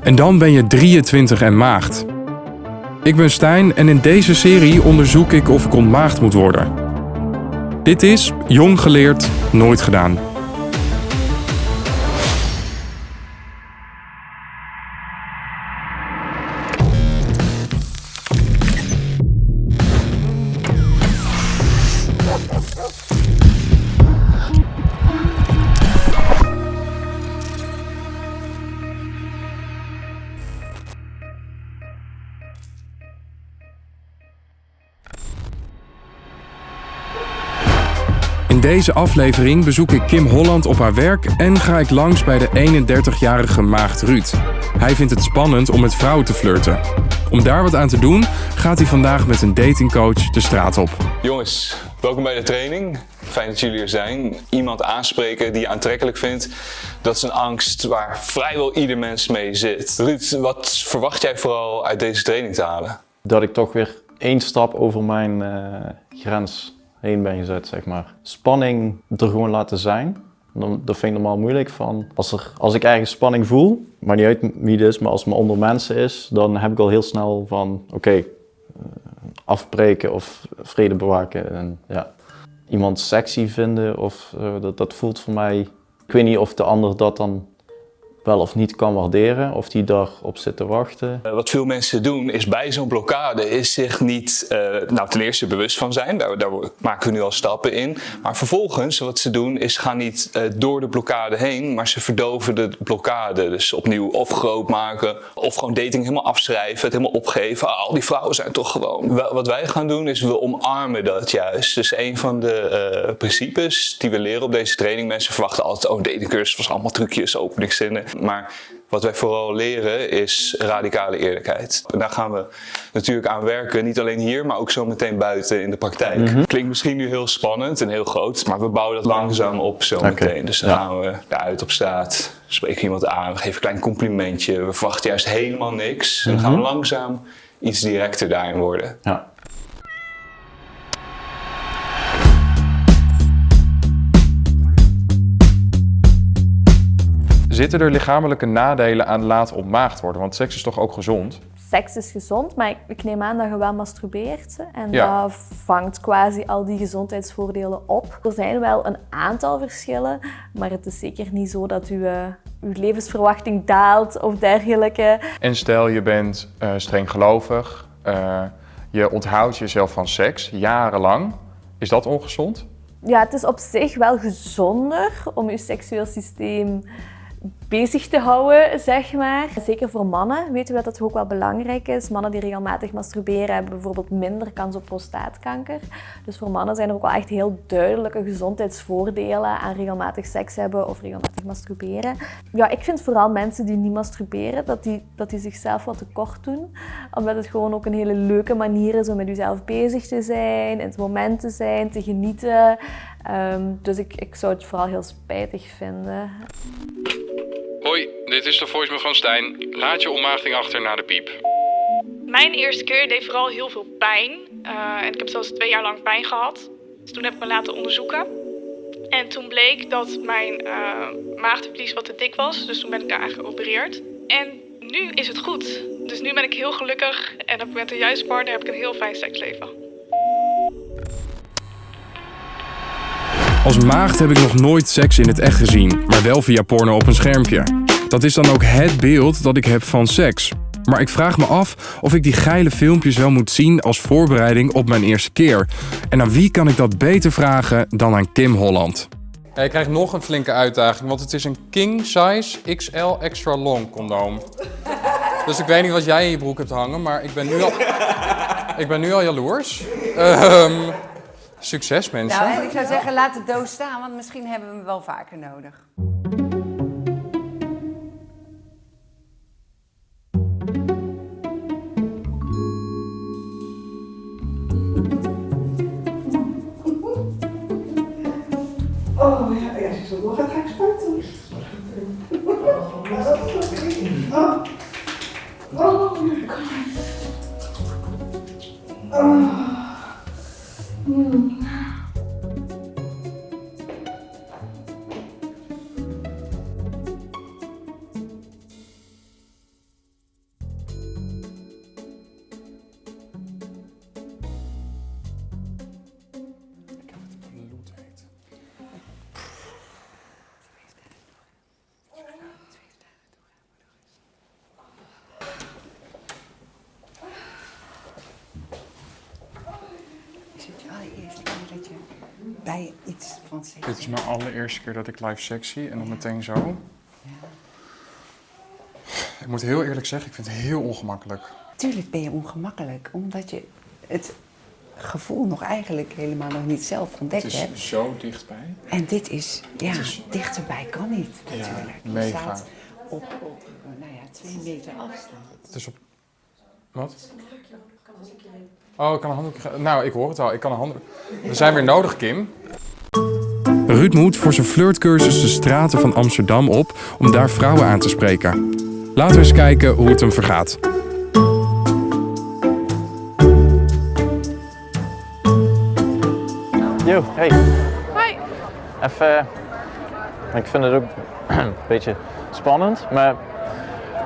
En dan ben je 23 en maagd. Ik ben Stijn en in deze serie onderzoek ik of ik ontmaagd moet worden. Dit is Jong geleerd, nooit gedaan. In deze aflevering bezoek ik Kim Holland op haar werk en ga ik langs bij de 31-jarige maagd Ruud. Hij vindt het spannend om met vrouwen te flirten. Om daar wat aan te doen, gaat hij vandaag met een datingcoach de straat op. Jongens, welkom bij de training. Fijn dat jullie er zijn. Iemand aanspreken die je aantrekkelijk vindt, dat is een angst waar vrijwel ieder mens mee zit. Ruud, wat verwacht jij vooral uit deze training te halen? Dat ik toch weer één stap over mijn eh, grens heen ben gezet, zeg maar. Spanning er gewoon laten zijn. Dat vind ik normaal moeilijk. Van als, er, als ik ergens spanning voel, maar niet uit wie het is, maar als het maar onder mensen is, dan heb ik al heel snel van oké, eh, afbreken of vrede bewaken. En, ja. Iemand sexy vinden, of, eh, dat, dat voelt voor mij. Ik weet niet of de ander dat dan wel of niet kan waarderen, of die daarop zit te wachten. Uh, wat veel mensen doen is bij zo'n blokkade is zich niet, uh, nou ten eerste bewust van zijn, daar, daar, maken we nu al stappen in. Maar vervolgens wat ze doen is gaan niet uh, door de blokkade heen, maar ze verdoven de blokkade. Dus opnieuw of groot maken, of gewoon dating helemaal afschrijven, het helemaal opgeven. Ah, al die vrouwen zijn toch gewoon. Wat wij gaan doen is we omarmen dat juist. Dus een van de principes die we leren op deze training, mensen verwachten altijd, oh datingcursus was allemaal trucjes, openingszinnen. Maar wat wij vooral leren is radicale eerlijkheid. En daar gaan we natuurlijk aan werken, niet alleen hier, maar ook zo meteen buiten in de praktijk. Mm -hmm. Klinkt misschien nu heel spannend en heel groot, maar we bouwen dat langzaam op zo meteen. Okay. Dus dan ja. gaan we uit op straat, spreken iemand aan, we geven een klein complimentje, we verwachten juist helemaal niks. En dan gaan we langzaam iets directer daarin worden. Ja. Zitten er lichamelijke nadelen aan laat ontmaagd worden? Want seks is toch ook gezond? Seks is gezond, maar ik neem aan dat je wel masturbeert. En ja. dat vangt quasi al die gezondheidsvoordelen op. Er zijn wel een aantal verschillen, maar het is zeker niet zo dat uw, uw levensverwachting daalt of dergelijke. En stel je bent uh, streng gelovig, uh, je onthoudt jezelf van seks jarenlang. Is dat ongezond? Ja, het is op zich wel gezonder om je seksueel systeem bezig te houden, zeg maar. Zeker voor mannen weten we dat dat ook wel belangrijk is. Mannen die regelmatig masturberen hebben bijvoorbeeld minder kans op prostaatkanker. Dus voor mannen zijn er ook wel echt heel duidelijke gezondheidsvoordelen aan regelmatig seks hebben of regelmatig masturberen. Ja, ik vind vooral mensen die niet masturberen, dat die, dat die zichzelf wat tekort doen. Omdat het gewoon ook een hele leuke manier is om met jezelf bezig te zijn, in het moment te zijn, te genieten. Um, dus ik, ik zou het vooral heel spijtig vinden. Dit is de voicemail van Stijn. Laat je onmaagding achter na de piep. Mijn eerste keer deed vooral heel veel pijn. Uh, en ik heb zelfs twee jaar lang pijn gehad. Dus toen heb ik me laten onderzoeken. En toen bleek dat mijn uh, wat te dik was. Dus toen ben ik daar geopereerd. En nu is het goed. Dus nu ben ik heel gelukkig. En ik met de juiste partner heb ik een heel fijn seksleven. Als maagd heb ik nog nooit seks in het echt gezien, maar wel via porno op een schermpje. Dat is dan ook het beeld dat ik heb van seks. Maar ik vraag me af of ik die geile filmpjes wel moet zien als voorbereiding op mijn eerste keer. En aan wie kan ik dat beter vragen dan aan Kim Holland? Ja, je krijgt nog een flinke uitdaging, want het is een king size XL extra long condoom. Dus ik weet niet wat jij in je broek hebt hangen, maar ik ben nu al, ik ben nu al jaloers. Um, Succes mensen. Nou, ik zou zeggen, laat de doos staan, want misschien hebben we hem wel vaker nodig. Oh ja, wij iets van seks Dit is mijn allereerste keer dat ik live seks zie en dan meteen zo. Ik moet heel eerlijk zeggen, ik vind het heel ongemakkelijk. Tuurlijk ben je ongemakkelijk, omdat je het gevoel nog eigenlijk helemaal nog niet zelf ontdekt Het is hebt. zo dichtbij. En dit is, ja, is- dichterbij kan niet natuurlijk. Je mega. staat op, op nou ja, twee meter afstand. Het is op... Wat? Oh, ik kan een handdoek... Nou, ik hoor het al. Ik kan een handdoek... We zijn weer nodig, Kim. Ruud moet voor zijn flirtcursus de straten van Amsterdam op om daar vrouwen aan te spreken. Laten we eens kijken hoe het hem vergaat. Yo, hey. Hoi. Even, ik vind het ook een beetje spannend, maar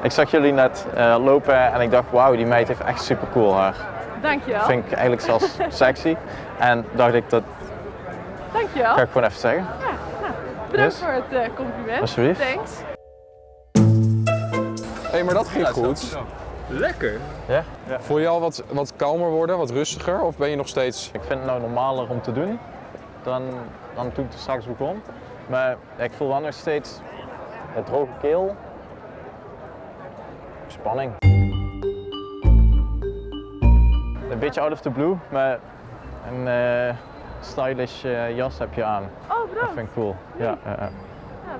ik zag jullie net eh, lopen en ik dacht, wauw, die meid heeft echt super cool haar. Dankjewel. Vind ik eigenlijk zelfs sexy. En dacht ik, dat Dankjewel. ga ik gewoon even zeggen. Bedankt Yes. voor het eh, compliment. Alsjeblieft. Thanks. Hé, hey, maar dat ging goed. Lekker. Ja? Voel je al wat, wat kalmer worden, wat rustiger? Of ben je nog steeds... Ik vind het nou normaler om te doen dan, dan toen ik er straks begon. Maar ik voel wel nog steeds een droge keel. Spanning. Een beetje out of the blue, maar een eh, stylish eh, jas heb je aan. Oh, Dat bedankt. vind ik cool. Ja, ja,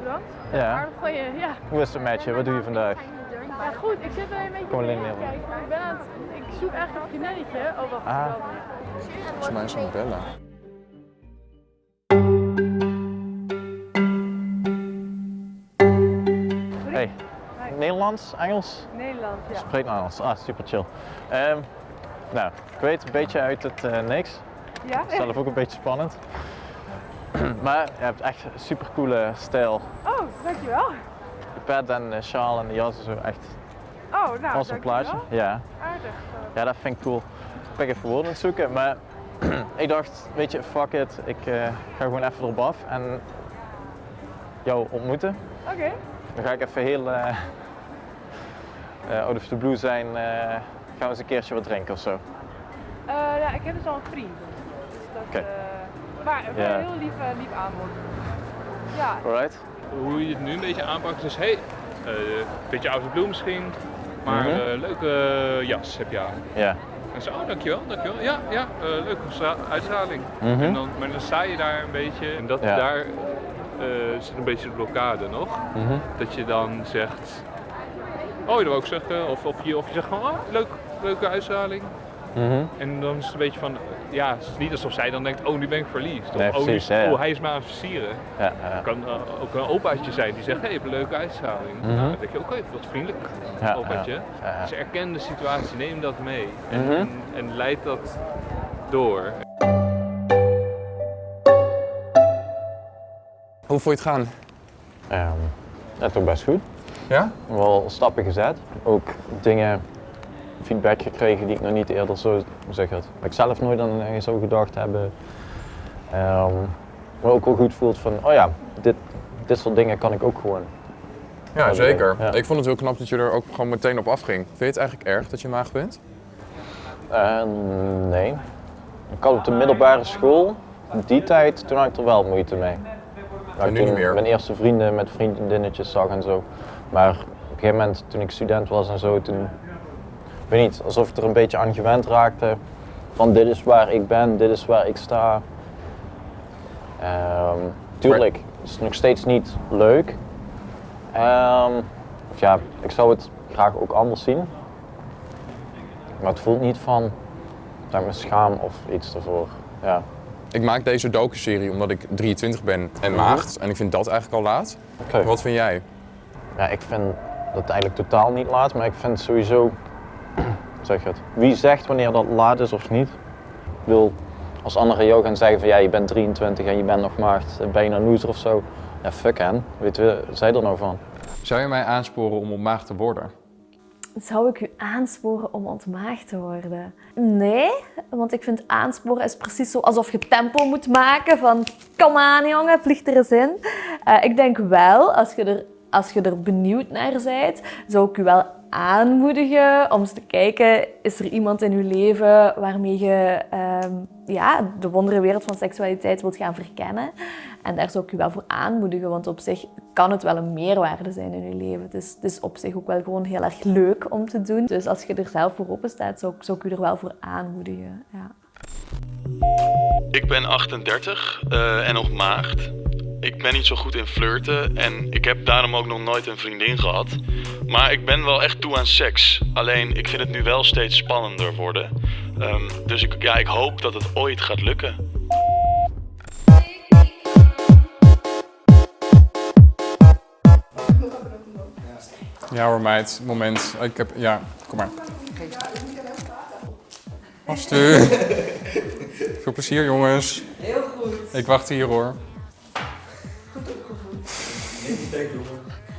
bedankt. Ja. Aardig van je. Ja. Hoe is het met je? Wat doe je vandaag? ja, goed. Ik zit er een beetje Kom alleen Ik, ben aan het, ik zoek eigenlijk een vriendinnetje. Oh, wacht. Ah. wel. Volgens mij is het bellen. Hey, Nederlands, Engels? Nederland, ja. Spreek Nederlands. Ah, super chill. Ehm, nou, ik weet een beetje uit het eh, niks. Ja? Zelf ook een beetje spannend. maar je hebt echt een super coole stijl. Oh, dankjewel. De pet en de sjaal en de jas en zo echt Oh, nou, als een plaatje. Ja. Aardig. ja, dat vind ik cool. Ik ben even woorden zoeken, maar ik dacht, weet je, fuck it. Ik eh, ga gewoon even erop af en jou ontmoeten. Oké. Dan ga ik even heel eh eh, out of the blue zijn. Gaan we eens een keertje wat drinken of zo. Eh, ja, ik heb dus al een vriend. Dus dat, Oké. eh, maar een heel lief, eh, lief aanbod. Ja, Alright? Hoe je het nu een beetje aanpakt is, hey, eh, een beetje oude bloem misschien, maar eh, leuke jas heb je aan. Ja. En zo, oh, dankjewel, dankjewel. Ja, ja, eh, leuke stra- uitstraling. Mhm. En dan, maar dan sta je daar een beetje en dat Ja. daar eh, zit een beetje de blokkade nog. Mhm. Dat je dan zegt, oh je wil ook zeggen, of, of, je, of je zegt gewoon, oh, leuk, leuke uitstraling. Mhm. En dan is het een beetje van, ja, het is niet alsof zij dan denkt, oh nu ben ik verliefd. Nee, of oh, nu- ja, ja. oh, hij is me aan het versieren. Ja, ja. Het kan eh, ook een opaatje zijn die zegt, hé, je hebt een leuke uitstraling. Mhm. Nou, dan denk je, oké, wat vriendelijk, Ja, opaatje. ja, ja. Dus erken de situatie, neem dat mee. En, Mhm. en, en leid dat door. Hoe voel je het gaan? Ehm, dat toch best goed. Ja? Wel stappen gezet. Ook dingen, feedback gekregen die ik nog niet eerder zo zeg het. Ik zelf nooit aan zou gedacht hebben. Ehm maar ook wel goed voelt van, oh ja, dit, dit soort dingen kan ik ook gewoon. Ja, zeker. ja. Ik vond het heel knap dat je er ook gewoon meteen op afging. Vind je het eigenlijk erg dat je maag bent? Eh, nee. Ik had op de middelbare school, die tijd, toen had ik er wel moeite mee. En ik nu toen niet meer? Mijn eerste vrienden met vriendinnetjes zag en zo. Maar op een gegeven moment, toen ik student was en zo, toen, ik weet niet, alsof ik er een beetje aan gewend raakte. Van dit is waar ik ben, dit is waar ik sta. Ehm, tuurlijk, het is nog steeds niet leuk. Ehm, of ja, ik zou het graag ook anders zien. Maar het voelt niet van dat ik me schaam of iets ervoor. Ja. Ik maak deze docu-serie omdat ik 23 ben en maagd. En ik vind dat eigenlijk al laat. Wat vind jij? Ja, ik vind dat eigenlijk totaal niet laat, maar ik vind sowieso, zeg je het, wie zegt wanneer dat laat is of niet? Ik bedoel, als anderen jou gaan zeggen van ja, je bent 23 en je bent nog maagd, ben je een loser of zo? Ja, fuck hen, weet je, zij er nou van? Zou je mij aansporen om op maag te worden? Zou ik u aansporen om ontmaagd te worden? Nee, want ik vind aansporen is precies zo alsof je tempo moet maken van kom aan jongen, vlieg er eens in. Eh, ik denk wel, als je er als je er benieuwd naar bent, zou ik je wel aanmoedigen om eens te kijken, is er iemand in je leven waarmee je ehm, ja, de wondere wereld van seksualiteit wilt gaan verkennen. En daar zou ik je wel voor aanmoedigen, want op zich kan het wel een meerwaarde zijn in je leven. Het is, op zich ook wel gewoon heel erg leuk om te doen. Dus als je er zelf voor open staat, zou, ik- zou ik je er wel voor aanmoedigen. Ja. Ik ben 38 eh, en nog maagd. Ik ben niet zo goed in flirten en ik heb daarom ook nog nooit een vriendin gehad. Maar ik ben wel echt toe aan seks. Alleen ik vind het nu wel steeds spannender worden. Ehm, dus ik, ja, ik hoop dat het ooit gaat lukken. Ja hoor meid, moment. Ik heb, ja, kom maar. Astu. Veel plezier jongens. Heel goed. Ik wacht hier hoor.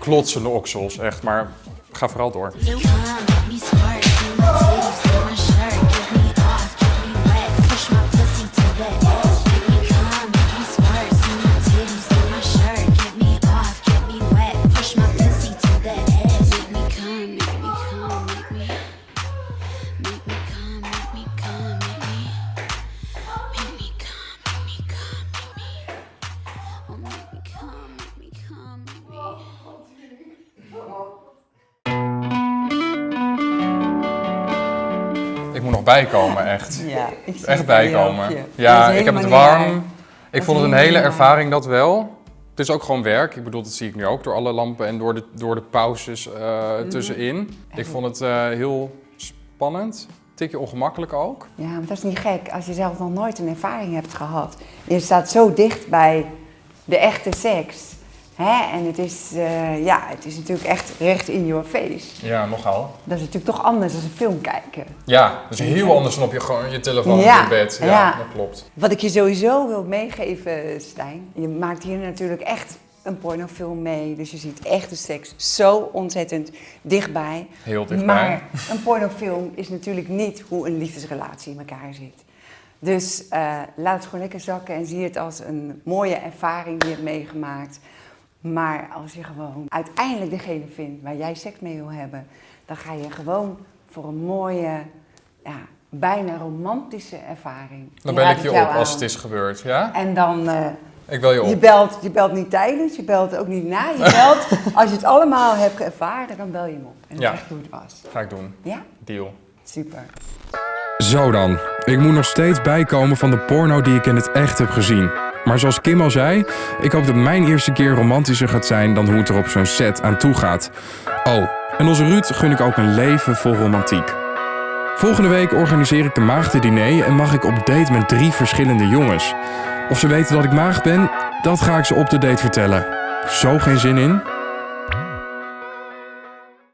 Klotsende oksels, echt. Maar ga vooral door. Nog bijkomen, echt. Ja, ik zie Echt bijkomen. Ja, ik heb het warm. Ik vond het een hele ervaring, dat wel. Het is ook gewoon werk. Ik bedoel, dat zie ik nu ook door alle lampen en door de, door de pauzes eh, Mhm. tussenin. Ik vond het eh, heel spannend. Tikje ongemakkelijk ook. Ja, maar dat is niet gek als je zelf nog nooit een ervaring hebt gehad. Je staat zo dicht bij de echte seks. Hè? En het is, eh, ja, het is natuurlijk echt recht in your face. Ja, nogal. Dat is natuurlijk toch anders dan een film kijken. Ja, dat is heel anders dan op je, gewoon je telefoon Ja, je bed. Ja, ja. dat klopt. Wat ik je sowieso wil meegeven, Stijn. Je maakt hier natuurlijk echt een pornofilm mee. Dus je ziet echte seks zo ontzettend dichtbij. Heel dichtbij. Maar een pornofilm is natuurlijk niet hoe een liefdesrelatie in elkaar zit. Dus eh, laat het gewoon lekker zakken en zie het als een mooie ervaring die je hebt meegemaakt. Maar als je gewoon uiteindelijk degene vindt waar jij seks mee wil hebben, dan ga je gewoon voor een mooie, ja, bijna romantische ervaring. Dan bel ik je op als het is gebeurd, ja? En dan, eh, Ik bel je op. je belt, je belt niet tijdens, je belt ook niet na. Je belt, als je het allemaal hebt ervaren, dan bel je hem op. En dan Ja. zeg je hoe het was. Ga ik doen. Ja? Deal. Super. Zo dan. Ik moet nog steeds bijkomen van de porno die ik in het echt heb gezien. Maar zoals Kim al zei, ik hoop dat mijn eerste keer romantischer gaat zijn dan hoe het er op zo'n set aan toe gaat. Oh, en onze Ruud gun ik ook een leven vol romantiek. Volgende week organiseer ik de maagdendiner en mag ik op date met drie verschillende jongens. Of ze weten dat ik maagd ben, dat ga ik ze op de date vertellen. Zo geen zin in?